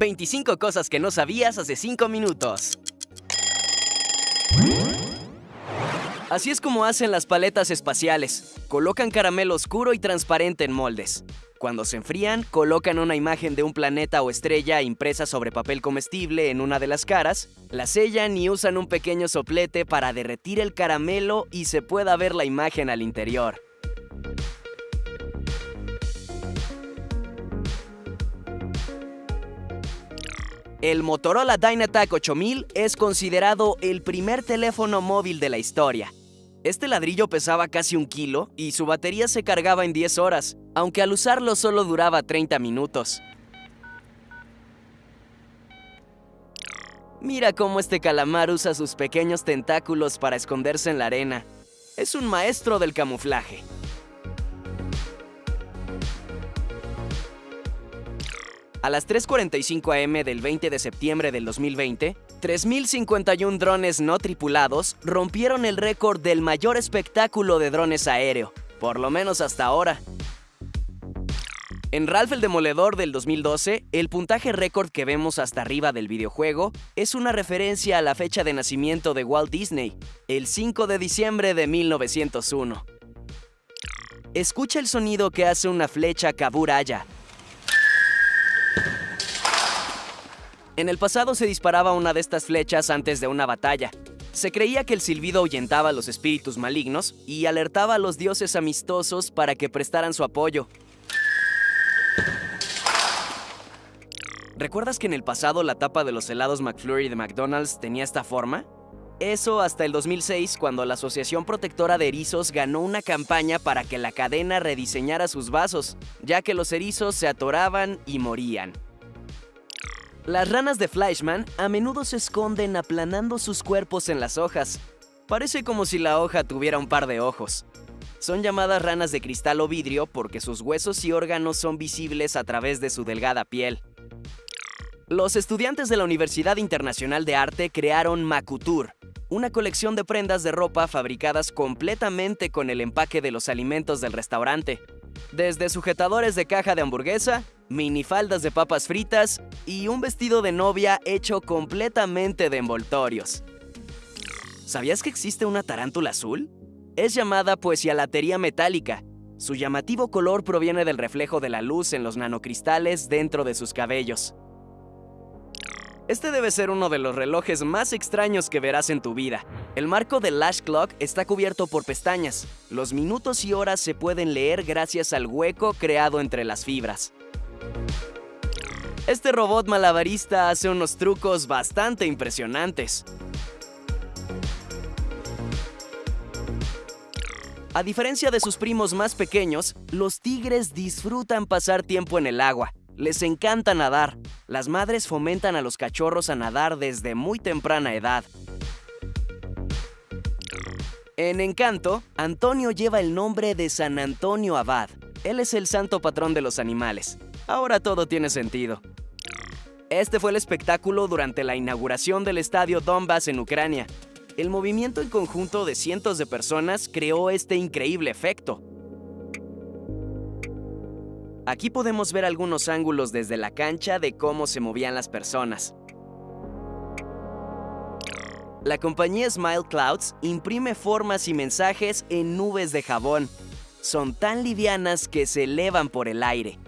25 cosas que no sabías hace 5 minutos. Así es como hacen las paletas espaciales. Colocan caramelo oscuro y transparente en moldes. Cuando se enfrían, colocan una imagen de un planeta o estrella impresa sobre papel comestible en una de las caras, la sellan y usan un pequeño soplete para derretir el caramelo y se pueda ver la imagen al interior. El Motorola Dynatac 8000 es considerado el primer teléfono móvil de la historia. Este ladrillo pesaba casi un kilo y su batería se cargaba en 10 horas, aunque al usarlo solo duraba 30 minutos. Mira cómo este calamar usa sus pequeños tentáculos para esconderse en la arena. Es un maestro del camuflaje. A las 3.45 am del 20 de septiembre del 2020, 3.051 drones no tripulados rompieron el récord del mayor espectáculo de drones aéreo, por lo menos hasta ahora. En Ralph el Demoledor del 2012, el puntaje récord que vemos hasta arriba del videojuego es una referencia a la fecha de nacimiento de Walt Disney, el 5 de diciembre de 1901. Escucha el sonido que hace una flecha Kaburaya, En el pasado se disparaba una de estas flechas antes de una batalla. Se creía que el silbido ahuyentaba a los espíritus malignos y alertaba a los dioses amistosos para que prestaran su apoyo. ¿Recuerdas que en el pasado la tapa de los helados McFlurry de McDonald's tenía esta forma? Eso hasta el 2006, cuando la Asociación Protectora de Erizos ganó una campaña para que la cadena rediseñara sus vasos, ya que los erizos se atoraban y morían. Las ranas de Fleischmann a menudo se esconden aplanando sus cuerpos en las hojas. Parece como si la hoja tuviera un par de ojos. Son llamadas ranas de cristal o vidrio porque sus huesos y órganos son visibles a través de su delgada piel. Los estudiantes de la Universidad Internacional de Arte crearon Makutur, una colección de prendas de ropa fabricadas completamente con el empaque de los alimentos del restaurante. Desde sujetadores de caja de hamburguesa, minifaldas de papas fritas y un vestido de novia hecho completamente de envoltorios. ¿Sabías que existe una tarántula azul? Es llamada poesialatería metálica. Su llamativo color proviene del reflejo de la luz en los nanocristales dentro de sus cabellos. Este debe ser uno de los relojes más extraños que verás en tu vida. El marco del Lash Clock está cubierto por pestañas. Los minutos y horas se pueden leer gracias al hueco creado entre las fibras. Este robot malabarista hace unos trucos bastante impresionantes. A diferencia de sus primos más pequeños, los tigres disfrutan pasar tiempo en el agua. Les encanta nadar. Las madres fomentan a los cachorros a nadar desde muy temprana edad. En Encanto, Antonio lleva el nombre de San Antonio Abad. Él es el santo patrón de los animales. Ahora todo tiene sentido. Este fue el espectáculo durante la inauguración del estadio Donbass en Ucrania. El movimiento en conjunto de cientos de personas creó este increíble efecto. Aquí podemos ver algunos ángulos desde la cancha de cómo se movían las personas. La compañía Smile Clouds imprime formas y mensajes en nubes de jabón. Son tan livianas que se elevan por el aire.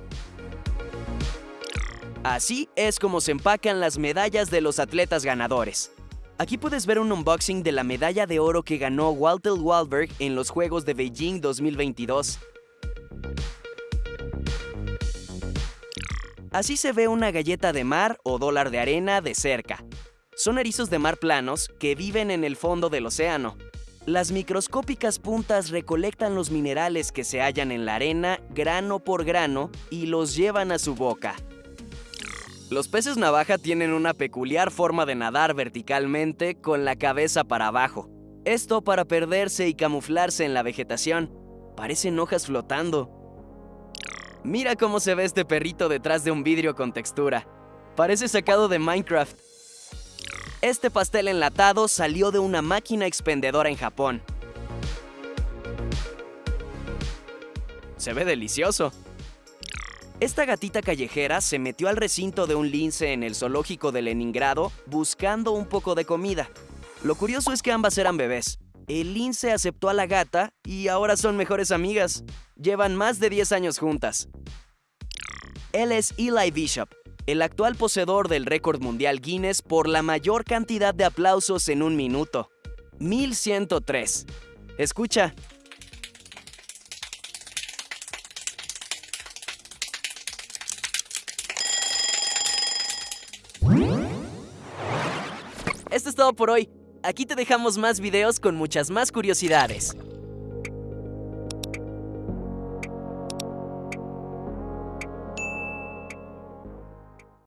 Así es como se empacan las medallas de los atletas ganadores. Aquí puedes ver un unboxing de la medalla de oro que ganó Walter Wahlberg en los Juegos de Beijing 2022. Así se ve una galleta de mar o dólar de arena de cerca. Son erizos de mar planos que viven en el fondo del océano. Las microscópicas puntas recolectan los minerales que se hallan en la arena grano por grano y los llevan a su boca. Los peces navaja tienen una peculiar forma de nadar verticalmente con la cabeza para abajo. Esto para perderse y camuflarse en la vegetación. Parecen hojas flotando. Mira cómo se ve este perrito detrás de un vidrio con textura. Parece sacado de Minecraft. Este pastel enlatado salió de una máquina expendedora en Japón. Se ve delicioso. Esta gatita callejera se metió al recinto de un lince en el zoológico de Leningrado buscando un poco de comida. Lo curioso es que ambas eran bebés. El lince aceptó a la gata y ahora son mejores amigas. Llevan más de 10 años juntas. Él es Eli Bishop, el actual poseedor del récord mundial Guinness por la mayor cantidad de aplausos en un minuto. 1103. Escucha. Es todo por hoy. Aquí te dejamos más videos con muchas más curiosidades.